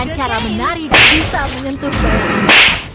menunjukkan cara menari bisa menyentuh bayangan.